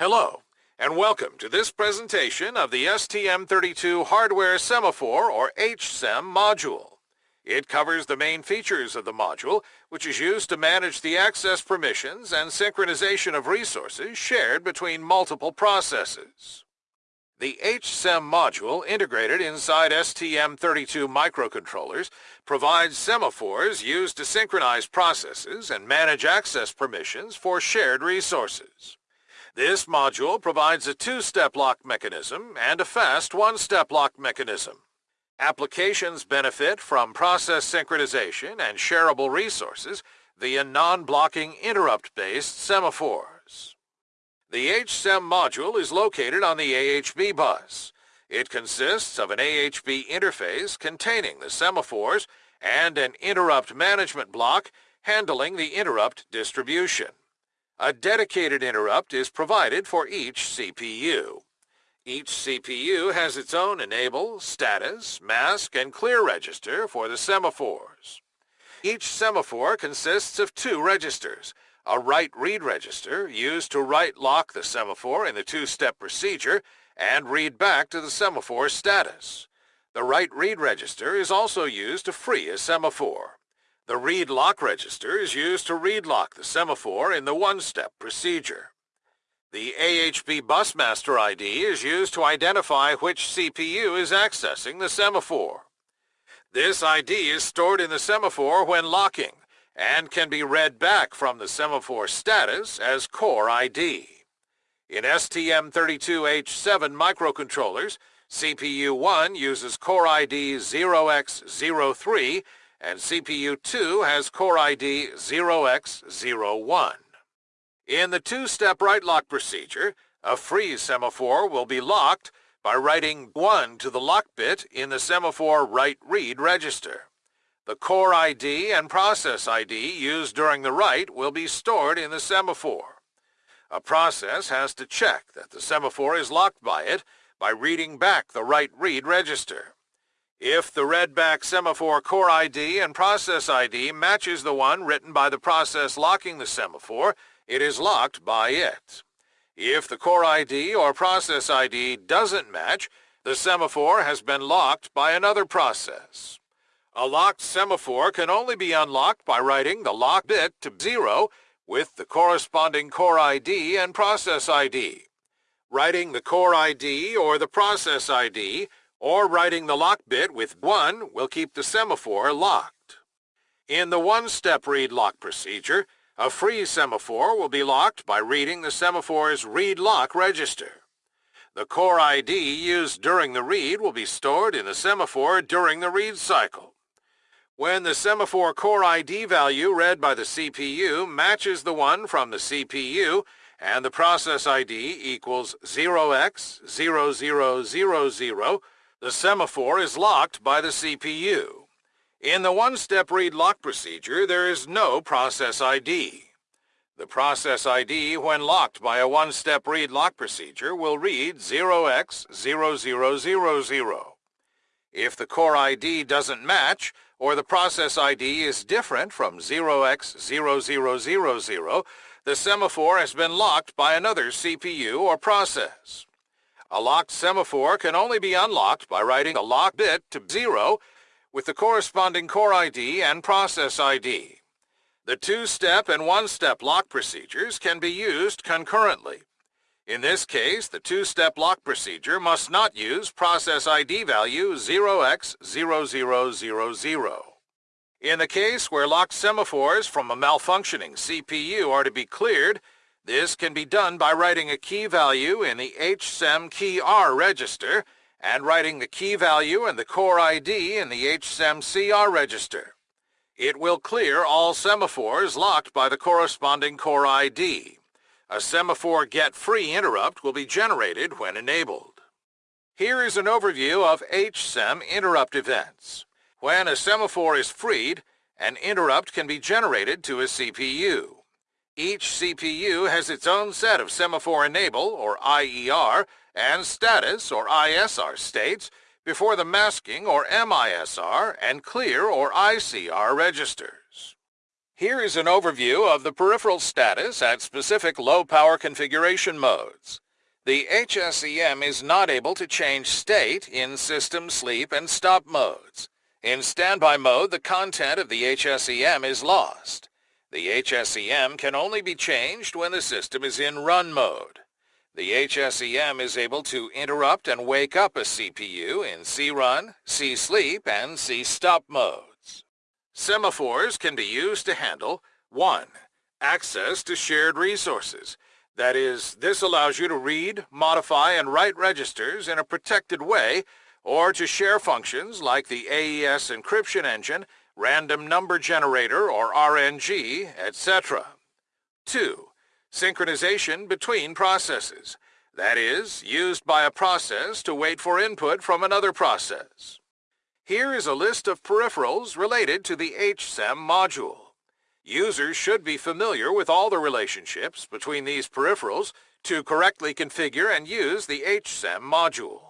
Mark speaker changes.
Speaker 1: Hello, and welcome to this presentation of the STM32 Hardware Semaphore, or HSEM module. It covers the main features of the module, which is used to manage the access permissions and synchronization of resources shared between multiple processes. The HSEM module integrated inside STM32 microcontrollers provides semaphores used to synchronize processes and manage access permissions for shared resources. This module provides a two-step lock mechanism and a fast one-step lock mechanism. Applications benefit from process synchronization and shareable resources via non-blocking interrupt-based semaphores. The HSEM module is located on the AHB bus. It consists of an AHB interface containing the semaphores and an interrupt management block handling the interrupt distribution. A dedicated interrupt is provided for each CPU. Each CPU has its own enable, status, mask, and clear register for the semaphores. Each semaphore consists of two registers, a write-read register used to write-lock the semaphore in the two-step procedure and read back to the semaphore status. The write-read register is also used to free a semaphore. The read lock register is used to read lock the semaphore in the one-step procedure. The AHB busmaster ID is used to identify which CPU is accessing the semaphore. This ID is stored in the semaphore when locking and can be read back from the semaphore status as core ID. In STM32H7 microcontrollers, CPU 1 uses core ID 0x03 and CPU2 has core ID 0x01. In the two-step write lock procedure, a freeze semaphore will be locked by writing 1 to the lock bit in the semaphore write-read register. The core ID and process ID used during the write will be stored in the semaphore. A process has to check that the semaphore is locked by it by reading back the write-read register. If the readback semaphore core ID and process ID matches the one written by the process locking the semaphore, it is locked by it. If the core ID or process ID doesn't match, the semaphore has been locked by another process. A locked semaphore can only be unlocked by writing the lock bit to 0 with the corresponding core ID and process ID. Writing the core ID or the process ID or writing the lock bit with 1 will keep the semaphore locked. In the one-step read lock procedure, a free semaphore will be locked by reading the semaphore's read lock register. The core ID used during the read will be stored in the semaphore during the read cycle. When the semaphore core ID value read by the CPU matches the one from the CPU and the process ID equals 0x0000, the semaphore is locked by the CPU. In the one-step read lock procedure, there is no process ID. The process ID, when locked by a one-step read lock procedure, will read 0x0000. If the core ID doesn't match, or the process ID is different from 0x0000, the semaphore has been locked by another CPU or process. A locked semaphore can only be unlocked by writing a lock bit to 0 with the corresponding core ID and process ID. The two-step and one-step lock procedures can be used concurrently. In this case, the two-step lock procedure must not use process ID value 0x0000. In the case where locked semaphores from a malfunctioning CPU are to be cleared, this can be done by writing a key value in the HSEM key R register and writing the key value and the core ID in the HSEM CR register. It will clear all semaphores locked by the corresponding core ID. A semaphore get free interrupt will be generated when enabled. Here is an overview of HSEM interrupt events. When a semaphore is freed, an interrupt can be generated to a CPU. Each CPU has its own set of semaphore enable, or IER, and status, or ISR states before the masking, or MISR, and clear, or ICR registers. Here is an overview of the peripheral status at specific low-power configuration modes. The HSEM is not able to change state in system sleep and stop modes. In standby mode, the content of the HSEM is lost. The HSEM can only be changed when the system is in run mode. The HSEM is able to interrupt and wake up a CPU in C-run, C-sleep, and C-stop modes. Semaphores can be used to handle 1. Access to shared resources. That is, this allows you to read, modify, and write registers in a protected way or to share functions like the AES encryption engine, random number generator or RNG, etc. 2. Synchronization between processes. That is, used by a process to wait for input from another process. Here is a list of peripherals related to the HSEM module. Users should be familiar with all the relationships between these peripherals to correctly configure and use the HSEM module.